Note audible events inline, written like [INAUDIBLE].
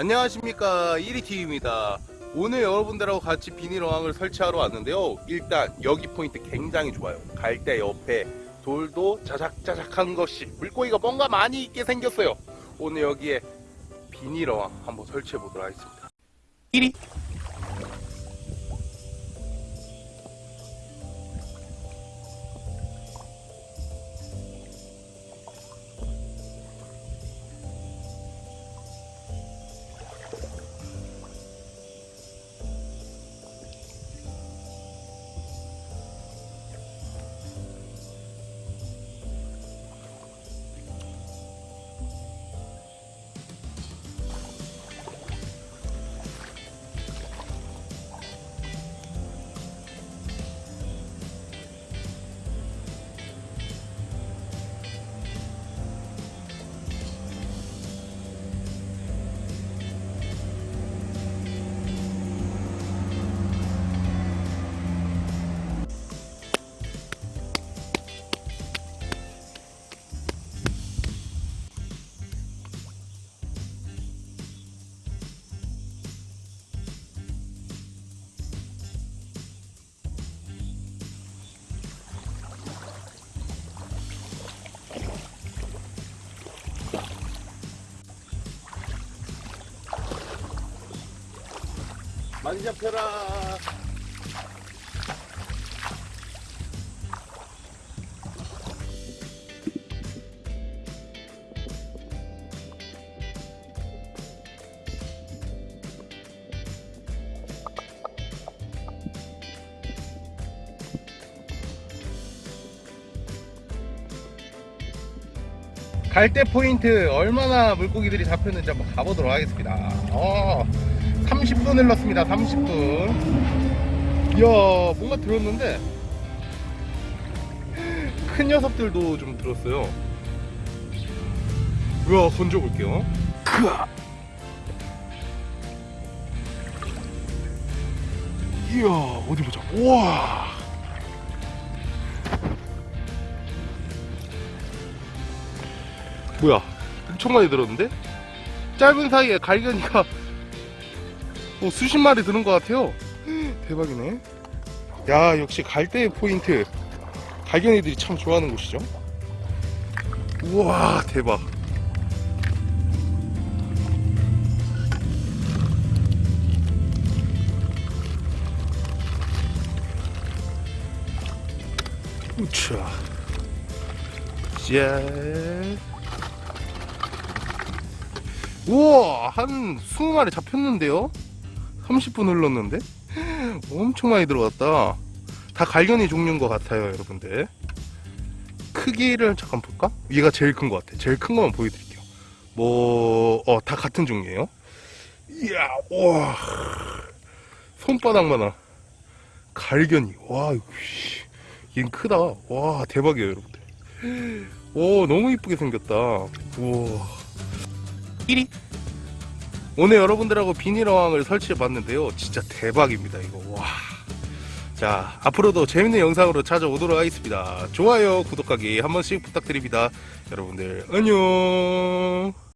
안녕하십니까. 1위TV입니다. 오늘 여러분들하고 같이 비닐 어항을 설치하러 왔는데요. 일단 여기 포인트 굉장히 좋아요. 갈대 옆에 돌도 자작자작한 것이 물고기가 뭔가 많이 있게 생겼어요. 오늘 여기에 비닐 어항 한번 설치해 보도록 하겠습니다. 1위 많이 잡혀라. 갈대 포인트 얼마나 물고기들이 잡혔는지 한번 가보도록 하겠습니다. 어, 30분 흘렀습니다. 30분. 이야 뭔가 들었는데 큰 녀석들도 좀 들었어요. 우와 건져 볼게요. 이야 어디 보자. 우와. 뭐야 엄청 많이 들었는데? 짧은 사이에 갈견이가 뭐 수십 마리 드는 것 같아요. [GASPS] 대박이네. 야 역시 갈대 포인트. 갈견이들이 참 좋아하는 곳이죠. 우와 대박. 우차. 짠 우와 한 20마리 잡혔는데요 30분 흘렀는데? 엄청 많이 들어갔다. 다 갈견이 종류인 것 같아요 여러분들. 크기를 잠깐 볼까? 얘가 제일 큰 것 같아. 제일 큰 것만 보여드릴게요. 뭐어다 같은 종류예요. 이야 와. 손바닥만한 갈견이. 와 얘는 크다. 와 대박이에요 여러분들. 오 너무 이쁘게 생겼다. 우와. 1위 오늘 여러분들하고 비닐 어항을 설치해 봤는데요. 진짜 대박입니다 이거. 와. 자 앞으로도 재밌는 영상으로 찾아오도록 하겠습니다. 좋아요 구독하기 한 번씩 부탁드립니다. 여러분들 안녕